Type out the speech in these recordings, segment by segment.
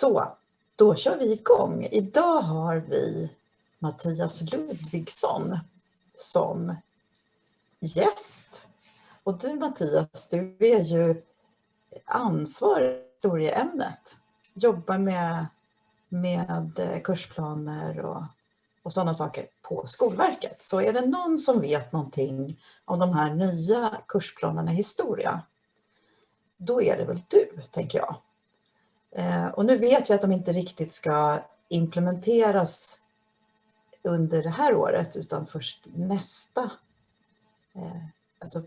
Så, då kör vi igång. Idag har vi Mattias Ludvigsson som gäst. Och du Mattias, du är ju ansvarig för historieämnet. Jobbar med, med eh, kursplaner och, och sådana saker på Skolverket. Så är det någon som vet någonting om de här nya kursplanerna i historia, då är det väl du, tänker jag. Eh, och nu vet vi att de inte riktigt ska implementeras under det här året utan först nästa, eh, alltså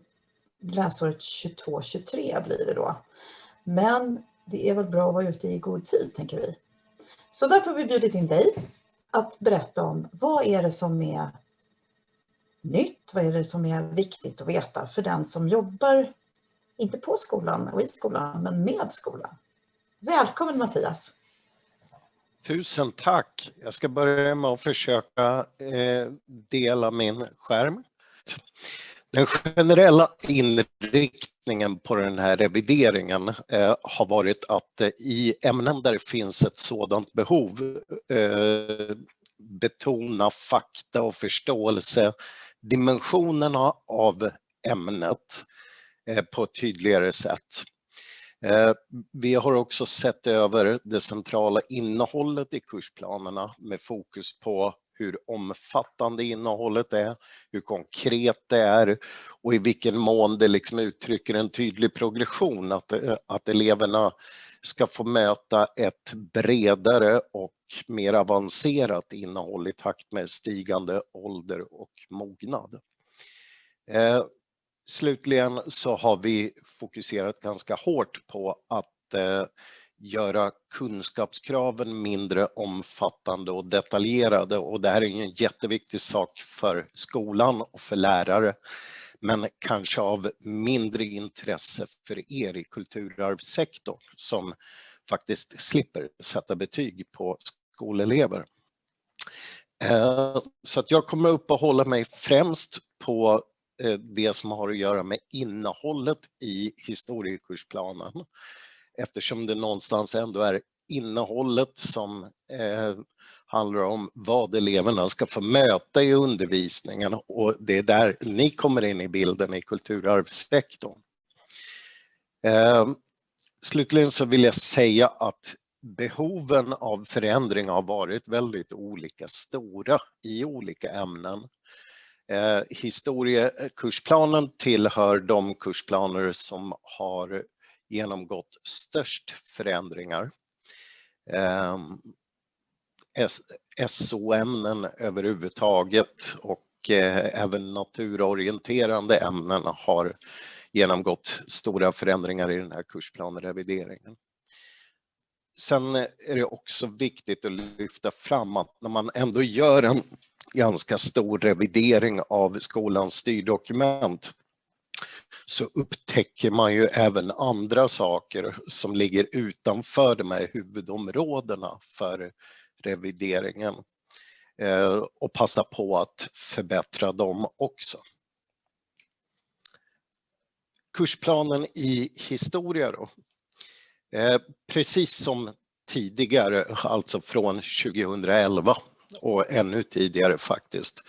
läsåret 22-23 blir det då. Men det är väl bra att vara ute i god tid, tänker vi. Så därför har vi bjudit in dig att berätta om vad är det som är nytt, vad är det som är viktigt att veta för den som jobbar, inte på skolan och i skolan, men med skolan. Välkommen Mattias! Tusen tack! Jag ska börja med att försöka eh, dela min skärm. Den generella inriktningen på den här revideringen eh, har varit att eh, i ämnen där det finns ett sådant behov eh, betona fakta och förståelse, dimensionerna av ämnet eh, på ett tydligare sätt. Eh, vi har också sett över det centrala innehållet i kursplanerna med fokus på hur omfattande innehållet är, hur konkret det är och i vilken mån det liksom uttrycker en tydlig progression, att, eh, att eleverna ska få möta ett bredare och mer avancerat innehåll i takt med stigande ålder och mognad. Eh, Slutligen så har vi fokuserat ganska hårt på att eh, göra kunskapskraven mindre omfattande och detaljerade och det här är en jätteviktig sak för skolan och för lärare men kanske av mindre intresse för er i kulturarvssektorn som faktiskt slipper sätta betyg på skolelever. Eh, så att jag kommer uppehålla mig främst på Eh, det som har att göra med innehållet i historiekursplanen eftersom det någonstans ändå är innehållet som eh, handlar om vad eleverna ska få möta i undervisningen och det är där ni kommer in i bilden i kulturarvssektorn. Eh, slutligen så vill jag säga att behoven av förändring har varit väldigt olika stora i olika ämnen. Eh, historiekursplanen tillhör de kursplaner som har genomgått störst förändringar. Eh, SO-ämnen överhuvudtaget och eh, även naturorienterande ämnen har genomgått stora förändringar i den här kursplanrevideringen. Sen är det också viktigt att lyfta fram att när man ändå gör en ganska stor revidering av skolans styrdokument så upptäcker man ju även andra saker som ligger utanför de här huvudområdena för revideringen eh, och passa på att förbättra dem också. Kursplanen i historia då. Eh, precis som tidigare, alltså från 2011 och ännu tidigare faktiskt,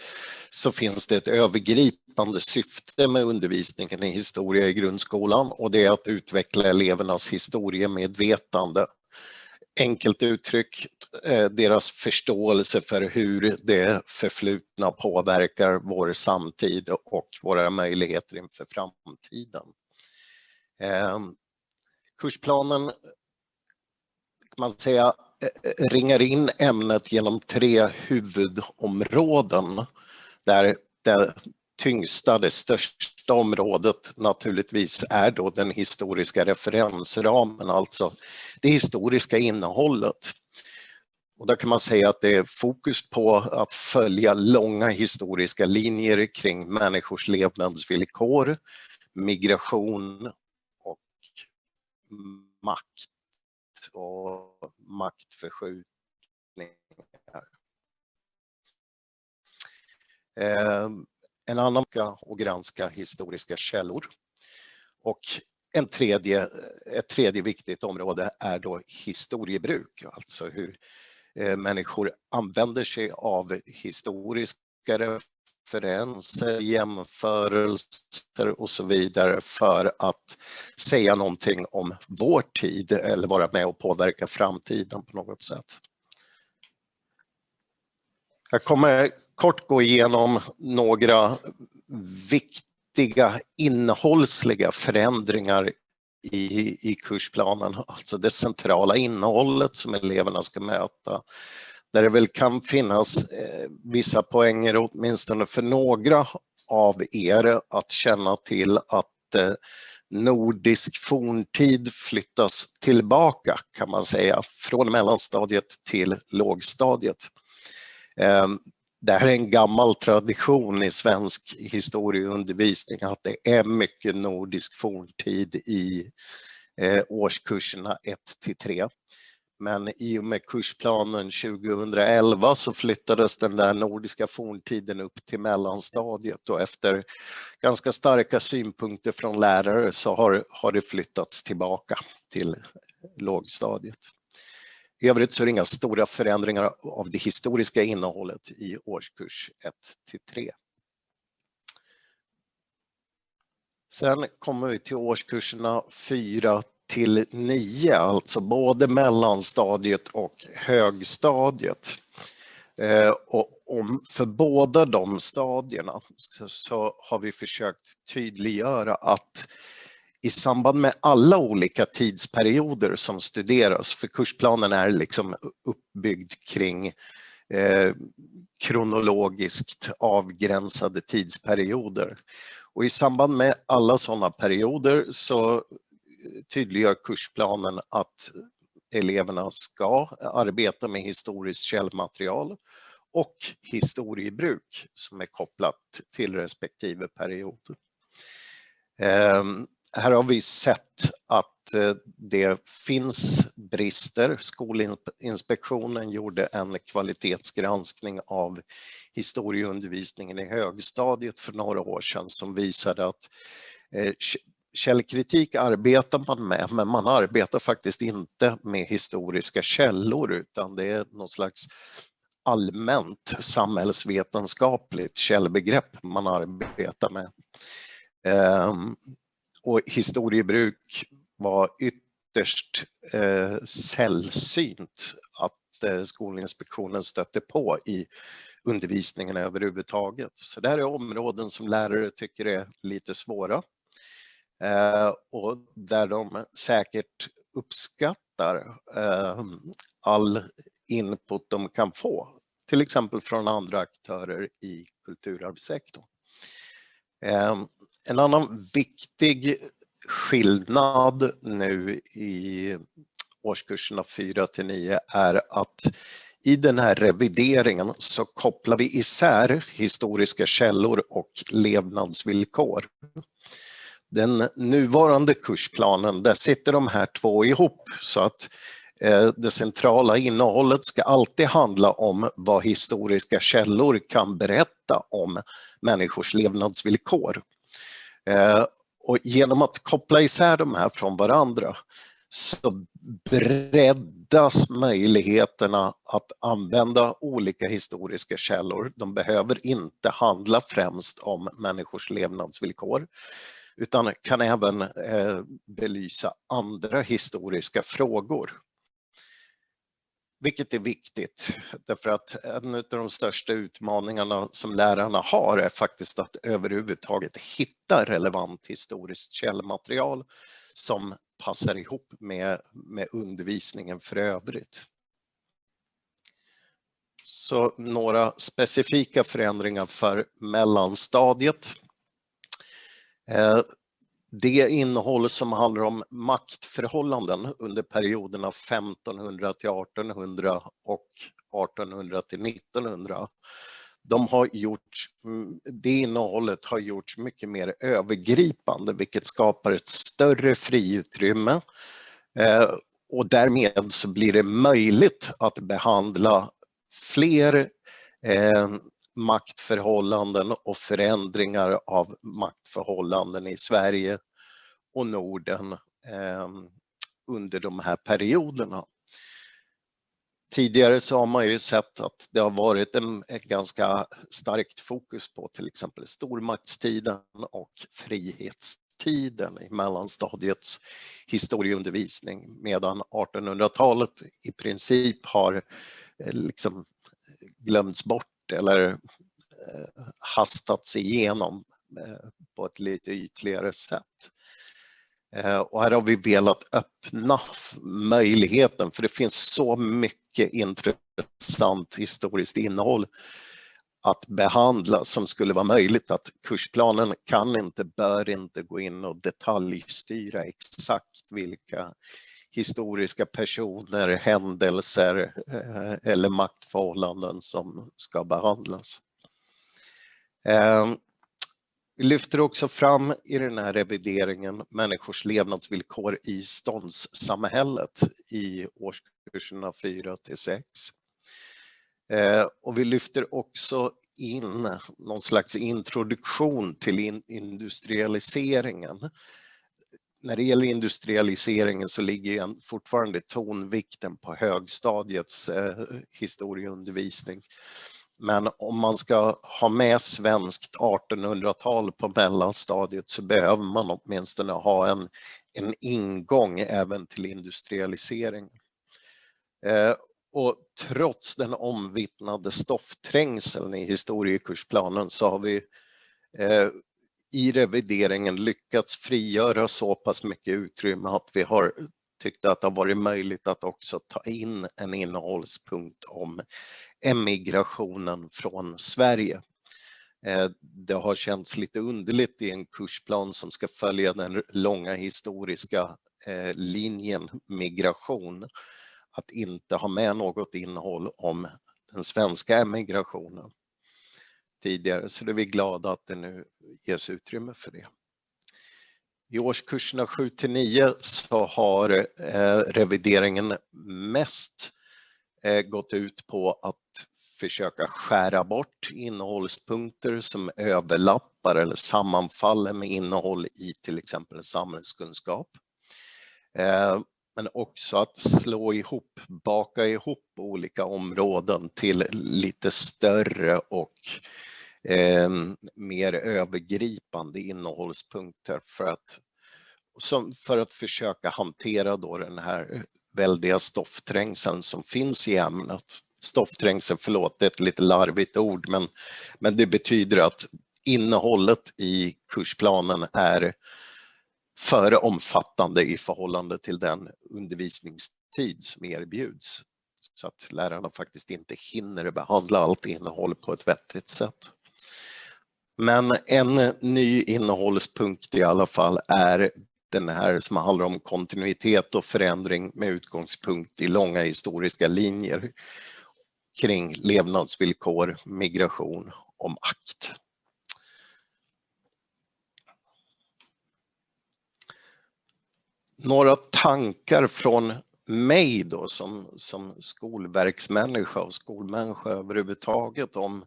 så finns det ett övergripande syfte med undervisningen i historia i grundskolan och det är att utveckla elevernas historiemedvetande. Enkelt uttryckt, eh, deras förståelse för hur det förflutna påverkar vår samtid och våra möjligheter inför framtiden. Ehm, kursplanen kan man säga Eh, ringar in ämnet genom tre huvudområden där det tyngsta, det största området naturligtvis är då den historiska referensramen, alltså det historiska innehållet. Och där kan man säga att det är fokus på att följa långa historiska linjer kring människors levnadsvillkor, migration och makt och maktförskjutningar. Ehm, en annan och granska historiska källor. Och en tredje, ett tredje viktigt område är då historiebruk, alltså hur eh, människor använder sig av historiska referenser, jämförelser och så vidare för att säga någonting om vår tid eller vara med och påverka framtiden på något sätt. Jag kommer kort gå igenom några viktiga innehållsliga förändringar i, i kursplanen, alltså det centrala innehållet som eleverna ska möta. Där det väl kan finnas eh, vissa poänger åtminstone för några av er att känna till att eh, nordisk forntid flyttas tillbaka kan man säga från mellanstadiet till lågstadiet. Ehm, det här är en gammal tradition i svensk historieundervisning att det är mycket nordisk forntid i eh, årskurserna 1 till 3. Men i och med kursplanen 2011 så flyttades den där nordiska forntiden upp till mellanstadiet och efter ganska starka synpunkter från lärare så har, har det flyttats tillbaka till lågstadiet. I övrigt så är det inga stora förändringar av det historiska innehållet i årskurs 1 till 3. Sen kommer vi till årskurserna 4 till 9, alltså både mellanstadiet och högstadiet. Eh, och för båda de stadierna så har vi försökt tydliggöra att i samband med alla olika tidsperioder som studeras, för kursplanen är liksom uppbyggd kring eh, kronologiskt avgränsade tidsperioder. Och i samband med alla sådana perioder så tydliggör kursplanen att eleverna ska arbeta med historiskt källmaterial och historiebruk som är kopplat till respektive period. Ehm, här har vi sett att eh, det finns brister. Skolinspektionen gjorde en kvalitetsgranskning av historieundervisningen i högstadiet för några år sedan som visade att eh, källkritik arbetar man med, men man arbetar faktiskt inte med historiska källor utan det är något slags allmänt samhällsvetenskapligt källbegrepp man arbetar med. Ehm, och historiebruk var ytterst eh, sällsynt att eh, Skolinspektionen stötte på i undervisningen överhuvudtaget. Så det här är områden som lärare tycker är lite svåra Eh, och där de säkert uppskattar eh, all input de kan få, till exempel från andra aktörer i kulturarvssektorn. Ehm, en annan viktig skillnad nu i årskurserna 4 till 9 är att i den här revideringen så kopplar vi isär historiska källor och levnadsvillkor. Den nuvarande kursplanen, där sitter de här två ihop så att eh, det centrala innehållet ska alltid handla om vad historiska källor kan berätta om människors levnadsvillkor. Eh, och genom att koppla isär de här från varandra så breddas möjligheterna att använda olika historiska källor. De behöver inte handla främst om människors levnadsvillkor utan kan även eh, belysa andra historiska frågor. Vilket är viktigt, därför att en av de största utmaningarna som lärarna har är faktiskt att överhuvudtaget hitta relevant historiskt källmaterial som passar ihop med, med undervisningen för övrigt. Så några specifika förändringar för mellanstadiet. Eh, det innehåll som handlar om maktförhållanden under perioderna 1500 till 1800 och 1800 till 1900. De har gjort, mm, det innehållet har gjorts mycket mer övergripande vilket skapar ett större friutrymme eh, och därmed så blir det möjligt att behandla fler eh, maktförhållanden och förändringar av maktförhållanden i Sverige och Norden ehm, under de här perioderna. Tidigare så har man ju sett att det har varit en, ett ganska starkt fokus på till exempel stormaktstiden och frihetstiden i mellanstadiets historieundervisning medan 1800-talet i princip har eh, liksom glömts bort eller eh, hastats igenom eh, på ett lite ytligare sätt. Eh, och här har vi velat öppna möjligheten för det finns så mycket intressant historiskt innehåll att behandla som skulle vara möjligt att kursplanen kan inte, bör inte gå in och detaljstyra exakt vilka historiska personer, händelser eh, eller maktförhållanden som ska behandlas. Ehm, vi lyfter också fram i den här revideringen människors levnadsvillkor i ståndssamhället i årskurserna 4 till 6. Ehm, och vi lyfter också in någon slags introduktion till industrialiseringen. När det gäller industrialiseringen så ligger fortfarande tonvikten på högstadiets eh, historieundervisning. Men om man ska ha med svenskt 1800-tal på mellanstadiet så behöver man åtminstone ha en, en ingång även till industrialisering. Eh, och trots den omvittnade stoffträngseln i historiekursplanen så har vi eh, i revideringen lyckats frigöra så pass mycket utrymme att vi har tyckt att det har varit möjligt att också ta in en innehållspunkt om emigrationen från Sverige. Eh, det har känts lite underligt i en kursplan som ska följa den långa historiska eh, linjen migration att inte ha med något innehåll om den svenska emigrationen tidigare, så det är vi glada att det nu ges utrymme för det. I årskurserna 7 till 9 så har eh, revideringen mest eh, gått ut på att försöka skära bort innehållspunkter som överlappar eller sammanfaller med innehåll i till exempel samhällskunskap. Eh, men också att slå ihop, baka ihop olika områden till lite större och eh, mer övergripande innehållspunkter för att, som, för att försöka hantera då den här eh, väldiga stoffträngseln som finns i ämnet. Stoffträngsel, förlåt, det är ett lite larvigt ord, men, men det betyder att innehållet i kursplanen är för omfattande i förhållande till den undervisningstid som erbjuds. Så att lärarna faktiskt inte hinner behandla allt innehåll på ett vettigt sätt. Men en ny innehållspunkt i alla fall är den här som handlar om kontinuitet och förändring med utgångspunkt i långa historiska linjer kring levnadsvillkor, migration och makt. Några tankar från mig då som, som skolverksmänniska och skolmänniska överhuvudtaget om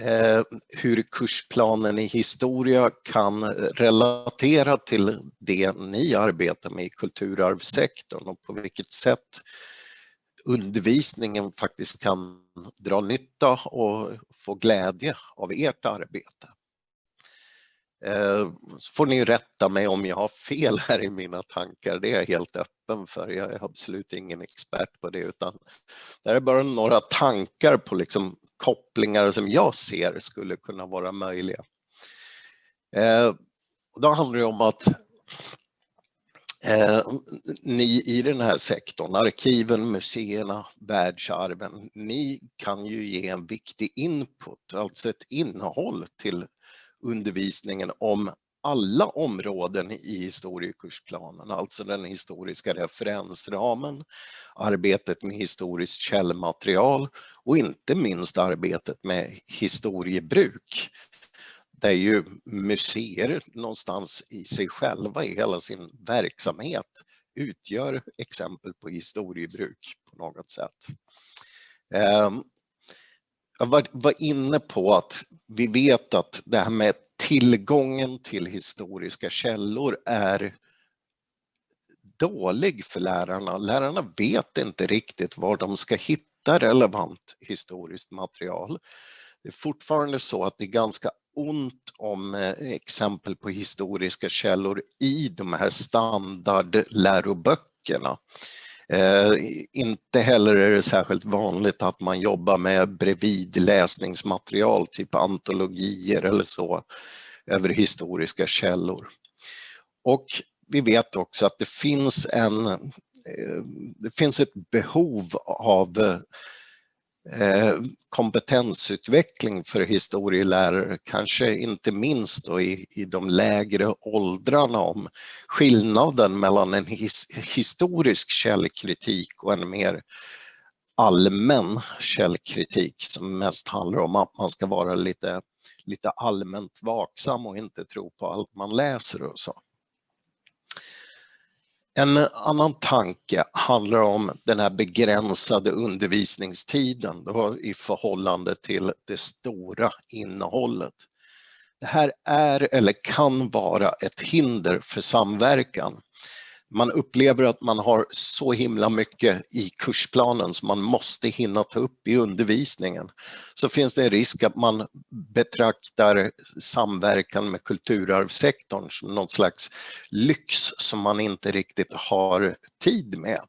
eh, hur kursplanen i historia kan relatera till det ni arbetar med i kulturarvssektorn och på vilket sätt undervisningen faktiskt kan dra nytta och få glädje av ert arbete. Eh, så får ni rätta mig om jag har fel här i mina tankar, det är jag helt öppen för. Jag är absolut ingen expert på det utan det är bara några tankar på liksom kopplingar som jag ser skulle kunna vara möjliga. Eh, då handlar det om att eh, ni i den här sektorn, arkiven, museerna, världsarven, ni kan ju ge en viktig input, alltså ett innehåll till undervisningen om alla områden i historiekursplanen, alltså den historiska referensramen, arbetet med historiskt källmaterial och inte minst arbetet med historiebruk. Där ju museer någonstans i sig själva, i hela sin verksamhet, utgör exempel på historiebruk på något sätt. Ehm, jag var, var inne på att vi vet att det här med tillgången till historiska källor är dålig för lärarna. Lärarna vet inte riktigt var de ska hitta relevant historiskt material. Det är fortfarande så att det är ganska ont om eh, exempel på historiska källor i de här standardläroböckerna. Eh, inte heller är det särskilt vanligt att man jobbar med bredvidläsningsmaterial, typ antologier eller så, över historiska källor. Och vi vet också att det finns, en, eh, det finns ett behov av eh, Eh, kompetensutveckling för historielärare, kanske inte minst då i, i de lägre åldrarna om skillnaden mellan en his, historisk källkritik och en mer allmän källkritik som mest handlar om att man ska vara lite, lite allmänt vaksam och inte tro på allt man läser och så. En annan tanke handlar om den här begränsade undervisningstiden då, i förhållande till det stora innehållet. Det här är eller kan vara ett hinder för samverkan man upplever att man har så himla mycket i kursplanen som man måste hinna ta upp i undervisningen, så finns det en risk att man betraktar samverkan med kulturarvssektorn som någon slags lyx som man inte riktigt har tid med.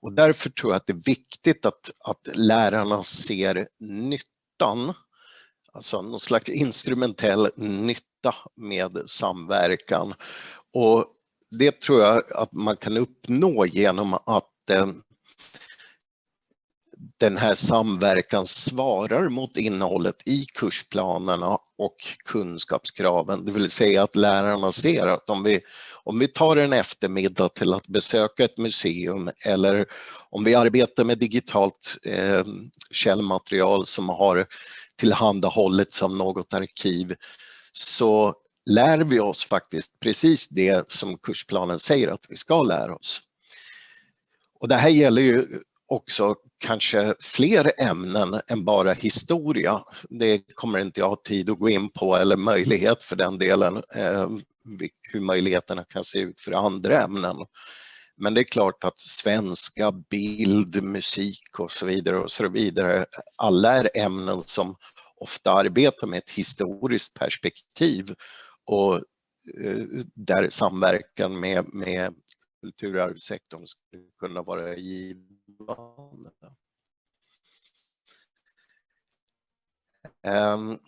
Och därför tror jag att det är viktigt att, att lärarna ser nyttan, alltså någon slags instrumentell nytta med samverkan. Och det tror jag att man kan uppnå genom att eh, den här samverkan svarar mot innehållet i kursplanerna och kunskapskraven. Det vill säga att lärarna ser att om vi, om vi tar en eftermiddag till att besöka ett museum eller om vi arbetar med digitalt eh, källmaterial som har tillhandahållits som något arkiv så lär vi oss faktiskt precis det som kursplanen säger att vi ska lära oss. Och det här gäller ju också kanske fler ämnen än bara historia. Det kommer inte jag ha tid att gå in på eller möjlighet för den delen, eh, hur möjligheterna kan se ut för andra ämnen. Men det är klart att svenska, bild, musik och så vidare och så vidare, alla är ämnen som ofta arbetar med ett historiskt perspektiv och eh, där samverkan med, med kulturarvssektorn skulle kunna vara givande. Um,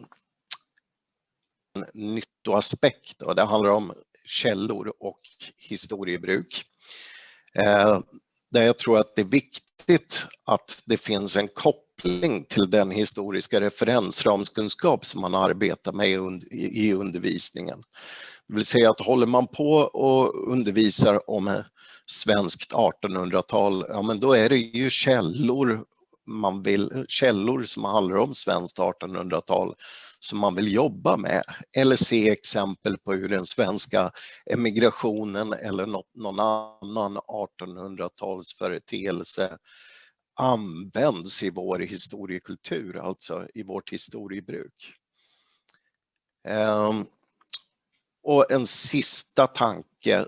nyttoaspekt och det handlar om källor och historiebruk. Ehm, där jag tror att det är viktigt att det finns en koppling till den historiska referensramskunskap som man arbetar med i undervisningen. Det vill säga att håller man på och undervisar om svenskt 1800-tal, ja men då är det ju källor man vill, källor som handlar om svenskt 1800-tal som man vill jobba med eller se exempel på hur den svenska emigrationen eller något, någon annan 1800-talsföreteelse används i vår historiekultur, alltså i vårt historiebruk. Ehm, och en sista tanke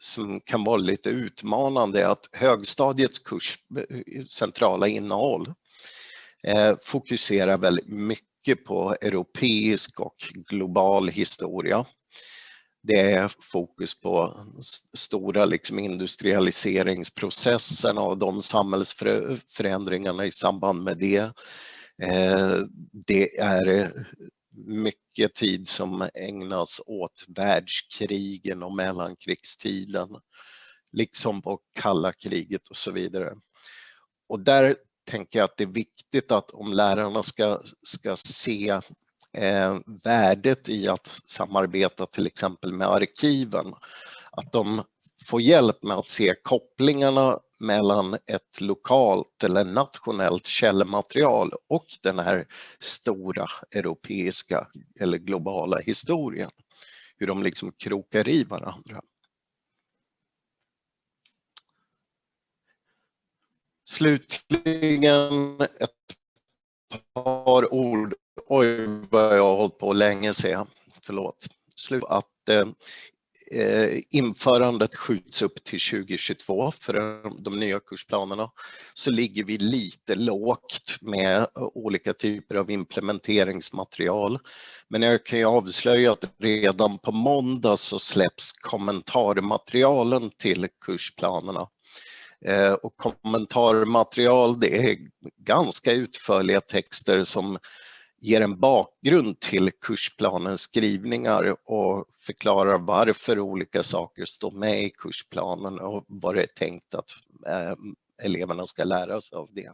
som kan vara lite utmanande är att högstadiets kurs eh, centrala innehåll eh, fokuserar väldigt mycket på europeisk och global historia. Det är fokus på stora liksom industrialiseringsprocessen och de samhällsförändringarna i samband med det. Eh, det är mycket tid som ägnas åt världskrigen och mellankrigstiden, liksom på kalla kriget och så vidare. Och där tänker jag att det är viktigt att om lärarna ska, ska se eh, värdet i att samarbeta till exempel med arkiven, att de får hjälp med att se kopplingarna mellan ett lokalt eller nationellt källmaterial och den här stora europeiska eller globala historien. Hur de liksom krokar i varandra. Slutligen ett par ord, oj vad jag har hållit på länge ser jag, förlåt, slut att eh, eh, införandet skjuts upp till 2022 för de nya kursplanerna så ligger vi lite lågt med olika typer av implementeringsmaterial. Men jag kan ju avslöja att redan på måndag så släpps kommentarmaterialen till kursplanerna. Eh, och kommentarmaterial det är ganska utförliga texter som ger en bakgrund till kursplanens skrivningar och förklarar varför olika saker står med i kursplanen och vad det är tänkt att eh, eleverna ska lära sig av det.